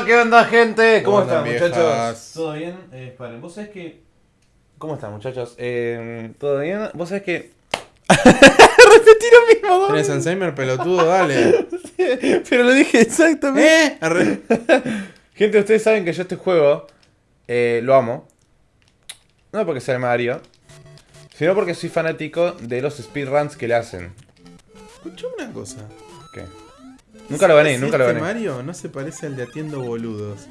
onda? ¿Qué onda, gente? ¿Cómo ¿Qué onda, están, muchachos? ¿Todo bien? Eh, vos sabés que... ¿Cómo están, muchachos? Eh, ¿Todo bien? Vos sabés que... Repetí lo mismo, dos ¿Tienes. Alzheimer, pelotudo? Dale. Pero lo dije exactamente. ¿Eh? Arre. Gente, ustedes saben que yo este juego eh, lo amo. No porque sea el Mario, sino porque soy fanático de los speedruns que le hacen. Escuchame una cosa. ¿Qué? Nunca lo gané, ¿Sabes nunca lo gané. Mario no se parece al de Atiendo Boludos.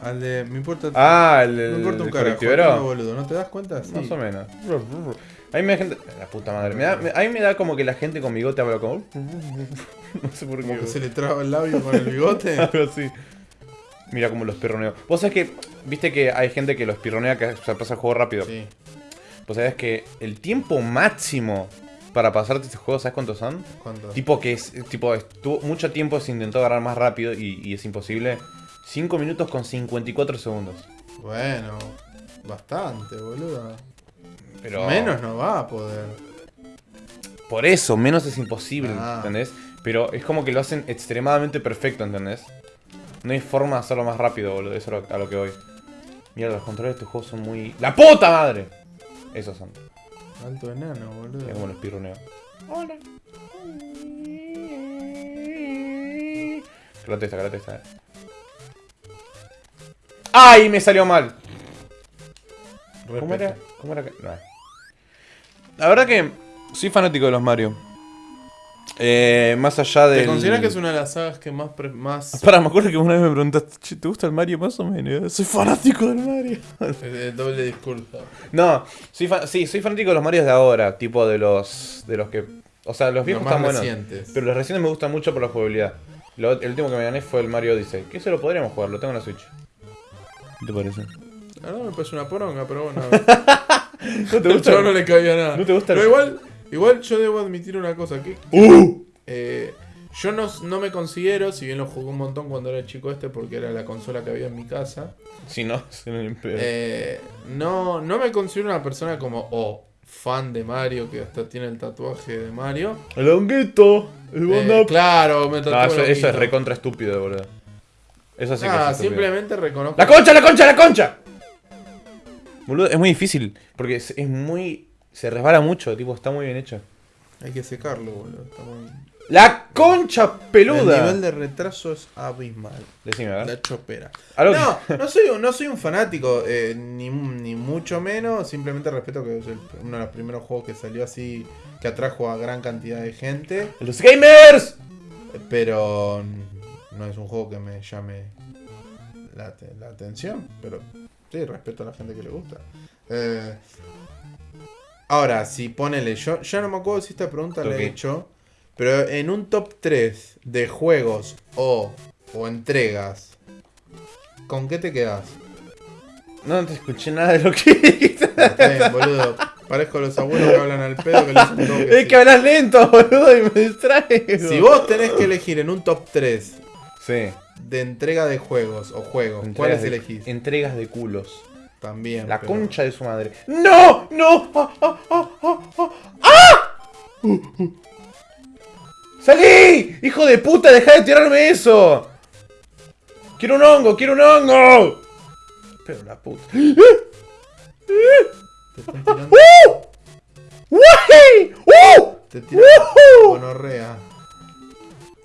Al de. Me importa. Ah, el, me importa un carajo. Atiendo Boludo. ¿No te das cuenta? Sí. Más o menos. A mí me da gente. La puta madre. Me da- me- a mí me da como que la gente con bigote habla como. No sé por qué. Como que se le traba el labio con el bigote. Algo así. Mira cómo los pirroneo. Vos sabés que. Viste que hay gente que los pirronea que se pasa el juego rápido. sí. Vos sabés que el tiempo máximo para pasarte este juego, ¿sabes cuántos son? ¿Cuánto? Tipo que es. Tipo, estuvo mucho tiempo se intentó agarrar más rápido y, y es imposible. 5 minutos con 54 segundos. Bueno. Bastante, boludo. Pero. Menos no va a poder. Por eso, menos es imposible, Ah. ¿entendés? Pero es como que lo hacen extremadamente perfecto, ¿entendés? No hay forma de hacerlo más rápido, boludo. Eso es a lo que voy. Mira, los controles de este juego son muy. ¡La puta madre! Esos son. Alto enano, boludo. Mira cómo los pirroneo. Hola. Calate esta, calate esta. eh. ¡Ay! Me salió mal. ¿Cómo era? ¿Cómo era que.? No. La verdad que soy fanático de los Mario. Eh, más allá de. ¿Te consideras que es una de las sagas que más. pre- más Para, me acuerdo que una vez me preguntaste, "Che, ¿te gusta el Mario más o menos? Soy fanático del Mario. eh, doble discurso. No, soy fa- sí, soy fanático de los Marios de ahora, tipo de los de los que... O sea, los viejos Los más están buenos. recientes. Pero los recientes me gustan mucho por la jugabilidad. Lo- el último que me gané fue el Mario Odyssey. Que ese lo podríamos jugar, lo tengo en la Switch. ¿Qué te parece? La verdad me parece una poronga, pero bueno. ¿No te gusta? no le cabía nada. ¿No te gusta el- Pero igual, igual yo debo admitir una cosa. Que, ¡Uh! eh, yo no, no me considero, si bien lo jugué un montón cuando era chico este, porque era la consola que había en mi casa. Si no, se me eh, no, no me considero una persona como, oh, fan de Mario, que hasta tiene el tatuaje de Mario. El honguito, el Eh, claro, me No, tatué eso, lo eso es recontra estúpido, boludo. Eso sí que Ah, es estúpido. simplemente reconozco. ¡La concha, la concha, la concha! Boludo, es muy difícil. Porque es, es muy... Se resbala mucho, tipo, está muy bien hecho. Hay que secarlo, boludo. está muy- ¡La concha El peluda! nivel de retraso es abismal. Decime, a ver. La chopera. No, no soy, no soy un fanático, eh, ni, ni mucho menos. Simplemente respeto que es el- uno de los primeros juegos que salió así, que atrajo a gran cantidad de gente. ¡Los gamers! eh, Pero no es un juego que me llame la, la atención. Pero sí, respeto a la gente que le gusta. Eh, ahora, si ponele, yo ya no me acuerdo si esta pregunta la he hecho. Pero en un top 3 de juegos o, o entregas, ¿con qué te quedas? No te escuché nada de lo que dijiste. Está bien, boludo. Parezco los abuelos que hablan al pedo que les Es sí. que hablas lento, boludo, y me distraigo. Si vos tenés que elegir en un top 3 Sí. de entrega de juegos o juegos, Entregas ¿cuáles de- elegís? Entregas de culos. También. La pero- concha de su madre. ¡No! ¡No! ¡Ah! ¡Ah! ¡Ah! ¡Ah! ¡Ah! ¡Ah! ¡Salí! ¡Hijo de puta! ¡Deja de tirarme eso! ¡Quiero un hongo! ¡Quiero un hongo! Pero la puta. Te están tirando, ¡Uy! ¡Uh! te tiran gonorrea.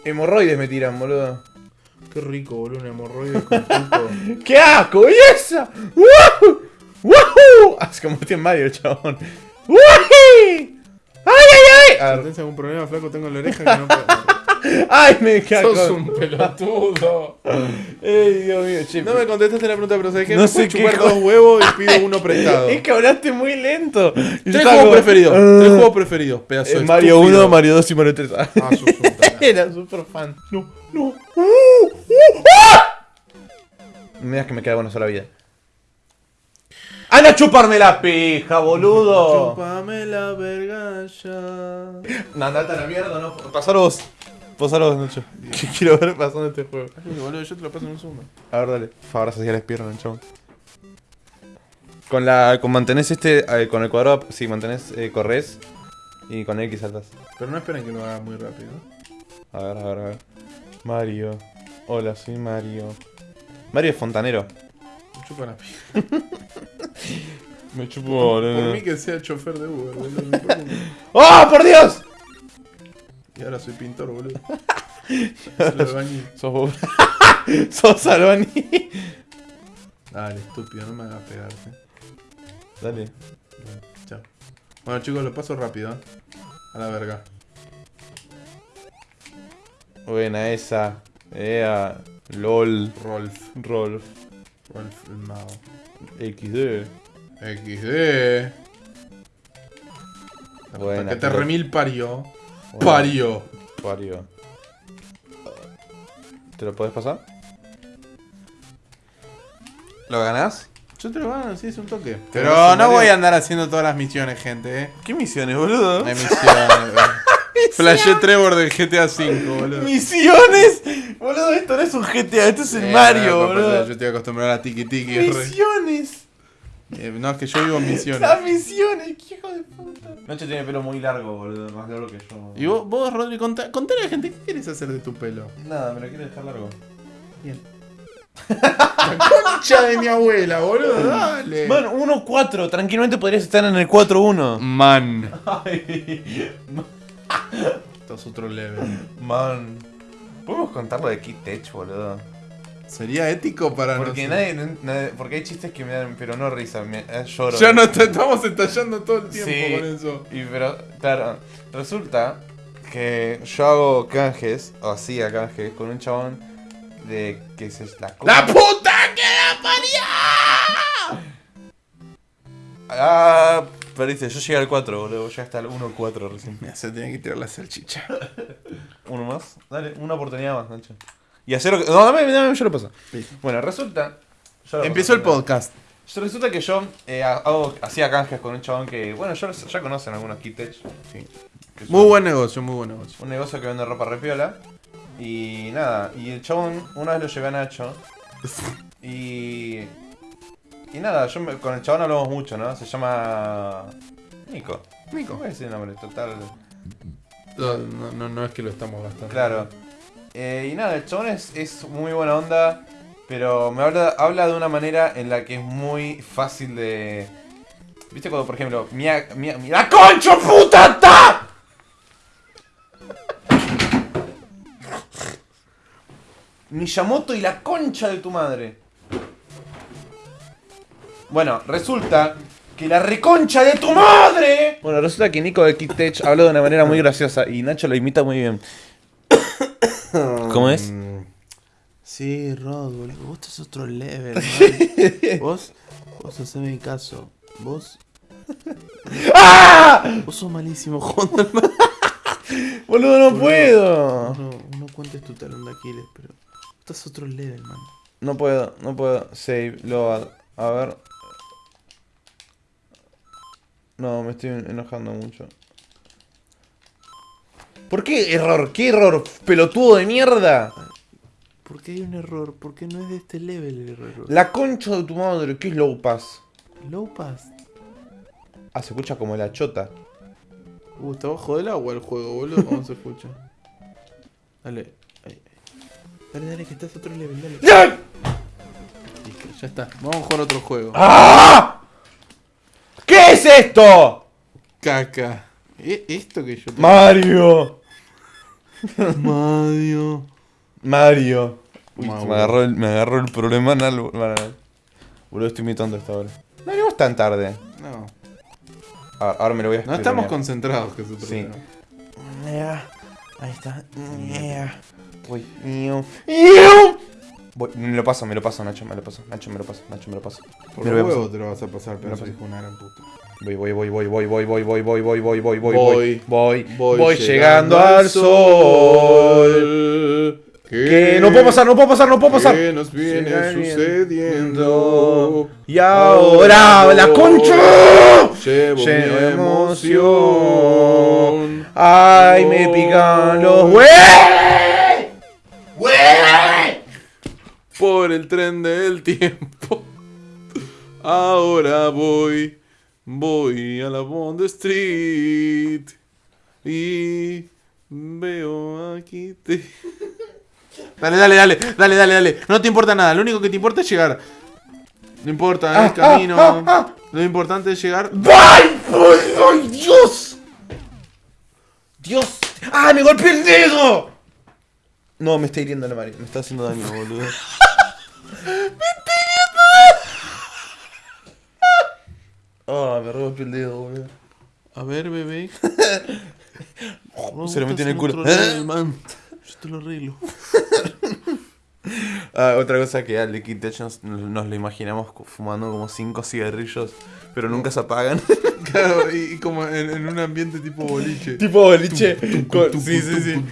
Hemorroides me tiran, boludo. Qué rico, boludo, un hemorroide con pico. ¡Qué asco! ¿Y esa? ¡Woohoo! ¡Woohoo! Así como tiene Mario el chabón. ¡Uy! ¡Ay, ay, ay! A Si tenés algún problema, flaco, tengo en la oreja que no puedo. ¡Ay, me cago! Sos un pelotudo. ¡Ey, Dios mío! Che, No me contestaste la pregunta, pero ¿sabes qué? No Me sé puedo chupar dos huevos y pido uno prestado. Es que hablaste muy lento. Tres juegos como, preferidos. "Ah". Tres juegos preferidos, pedazo Eh, de Mario estúpido. 1, Mario 2 y Mario 3. Ah, sos tarado. Era super fan. No, no. Uh, uh, ¡Ah! Me das que me queda una sola vida. ¡Anda a chuparme la pija, boludo! Chúpame la verga ya. No, andate a la mierda, no. Pasalo vos. Pasalo vos, Nacho. Que quiero ver pasando este juego. Ay, boludo, yo te lo paso en un segundo. A ver, dale. Favor, sociales pierden, chabón. Con la. Con mantenés este. eh, con el cuadrado. Sí, mantenés. Eh, corres. Y con X saltas. Pero no esperen que lo haga muy rápido. A ver, a ver, a ver. Mario. Hola, soy Mario. Mario es fontanero. Me chupa la pija. Me chupo. Por mí que sea chofer de Uber, ¡Oh, por Dios! Y ahora soy pintor, boludo. Albañil. Sos vos. Sos albañil. Dale, estúpido, no me hagas pegarte. Dale. Bueno, Chao. Bueno, chicos, lo paso rápido. ¿eh? A la verga. Buena esa. Ea. LOL. Rolf. Rolf. Rolf el mago. XD. XD. Buena, que te pero- remil parió. Parió. Parió. ¿Te lo podés pasar? ¿Lo ganás? Yo te lo gano, sí, es un toque. Pero no Mario? voy a andar haciendo todas las misiones, gente, eh. ¿Qué misiones, boludo? Hay misiones. Flashé Trevor del GTA V, boludo. ¡Misiones! Boludo, esto no es un GTA, esto es el Eh, Mario, no, boludo. Yo estoy acostumbrado a tiki tiki. re- ¡Misiones! Eh, no, es que yo vivo en misiones. ¡Las misiones! ¡Qué hijo de puta! Nacho tiene pelo muy largo, boludo. Más largo que yo. Y vos, vos Rodri, contá- contale a la gente, ¿qué quieres hacer de tu pelo? Nada, me lo quiero dejar largo. Bien. Concha de mi abuela, boludo, dale. Man, 1-4. Tranquilamente podrías estar en el 4-1. Man. Ay. Esto es otro level. Man. ¿Podemos contar lo de Kid Tech, boludo? ¿Sería ético para Porque nadie, nadie- Porque hay chistes que me dan, pero no risa, me eh, lloro. Ya no te- estamos estallando todo el tiempo Sí. con eso. Y pero, claro, resulta que yo hago canjes, o hacía canjes, con un chabón de que se la ¡La puta que la parió! Ah, perdiste, yo llegué al 4, boludo, ya está el 1-4 recién. Mira, se tiene que tirar la salchicha. Uno más, dale, una oportunidad más, Nacho. Y hacer lo que. No, dame, dame, yo lo paso. Listo. Bueno, resulta. yo lo Empezó el paso, podcast. Yo- Resulta que yo eh, hago, hacía canjes con un chabón que, bueno, ya, ya conocen algunos Kitech. Sí. que es Muy un- buen negocio, muy buen negocio. Un negocio que vende ropa repiola. Y nada, y el chabón, una vez lo llevé a Nacho. Y. Y nada, yo me- con el chabón hablamos mucho, ¿no? Se llama. Nico. Nico. ¿Cómo es ese nombre? Total. No, no, no, no es que lo estamos gastando. Claro. Eh, y nada, el chabón es, muy buena onda. Pero me habla, habla de una manera en la que es muy fácil de. ¿Viste cuando, por ejemplo, ¡La concha puta! Miyamoto y la concha de tu madre. Bueno, resulta que la reconcha de tu madre. Bueno, resulta que Nico de Kid Tech habló de una manera muy graciosa y Nacho lo imita muy bien. ¿Cómo es? Mm, Sí, Rod, boludo. Vos estás otro level, man. vos, vos haceme caso. Vos. ¡Ah! Vos sos malísimo, man. Boludo, no Boludo. puedo. No, no cuentes tu talón de Aquiles, pero. Estás otro level, man. No puedo, no puedo. Save, load. A ver. No, me estoy enojando mucho. ¿Por qué error? ¿Qué error? Pelotudo de mierda. ¿Por qué hay un error? ¿Por qué no es de este level el error? La concha de tu madre, ¿qué es low pass? Low pass. Ah, se escucha como la chota. Uh, está bajo del agua el juego, boludo. ¿Cómo se escucha? Dale. Ahí, ahí. Dale, dale, que estás otro level, dale. ¡Ya! Listo, ya está. Vamos a jugar otro juego. ¡Ah! ¿Qué es esto? Caca. ¿E- ¿Esto que yo te... Mario. Mario. Mario. Uy, me, agarró el, me agarró el problema en algo. Bueno, Boludo, estoy imitando esta hora. No venimos tan tarde. No. A ver, ahora me lo voy a No estamos concentrados, que es Sí. problema. Ahí está. Voy. Iu. Voy. Me lo paso, me lo paso, Nacho, me lo paso. Nacho, me lo paso, Nacho, me lo paso. Por Me lo voy a te lo vas a pasar, pero lo eso paso. dijo una gran puta. Voy, voy, voy, voy, voy, voy, voy, voy, voy, voy, voy, voy, voy, Voy. voy, voy, voy llegando al sol. Que no puedo pasar, no puedo pasar, no puedo pasar. ¿Qué nos viene sucediendo? Y ahora la concha. Llevo emoción. Ay, me pican los huevos. Por el tren del tiempo. Ahora voy. Voy a la Bond Street. Y veo aquí te. Dale, dale, dale, dale, dale, dale. No te importa nada, lo único que te importa es llegar. No importa el camino. Lo importante es llegar. ¡Ay! ¡Ay, Dios! ¡Dios! ¡Ah, me golpeé el dedo! No, me está hiriendo la mano. Me está haciendo daño, boludo. Ah, me golpeé el dedo, boludo. A ver, bebé. Se lo metió en el culo. man. Yo te lo arreglo. Ah, otra cosa que al Liquid Death nos, lo imaginamos fumando como 5 cigarrillos, pero nunca se apagan. Claro, y, y como en, en un ambiente tipo boliche. tipo boliche. sí, sí, sí.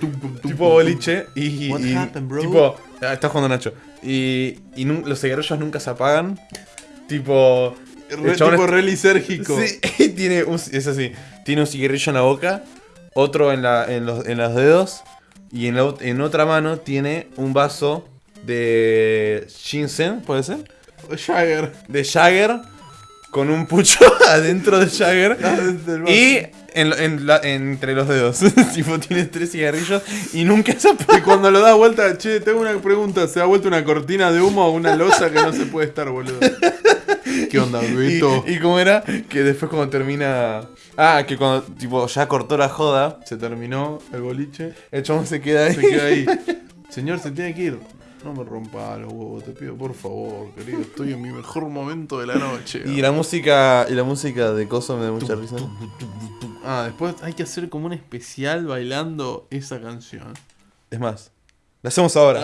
Tipo boliche. Y, What y- happened, bro? tipo. Ah, está jugando Nacho. Y, y los cigarrillos nunca se apagan. Tipo. Re- chabón tipo es- re lisérgico. Sí, tiene un, es así. Tiene un cigarrillo en la boca, otro en, la, en, los, en los dedos y en, la ot- en otra mano tiene un vaso de Shinsen, ¿puede ser? Jagger. De Jagger con un pucho adentro de Jagger Del vaso. y en, en la- entre los dedos. tipo, tiene tres cigarrillos y nunca se Y cuando lo da vuelta, che, tengo una pregunta. ¿Se da vuelta una cortina de humo o una losa que no se puede estar, boludo? ¿Qué onda, Y, Beto? y cómo era que después cuando termina... Ah, que cuando tipo ya cortó la joda, Se terminó el boliche. el chabón se queda ahí. Se queda ahí. Señor, se tiene que ir. No me rompa los huevos, te pido por favor, querido. Estoy en mi mejor momento de la noche. Y la música y la música de Coso me da mucha risa. Ah, después hay que hacer como un especial bailando esa canción. Es más, la hacemos ahora.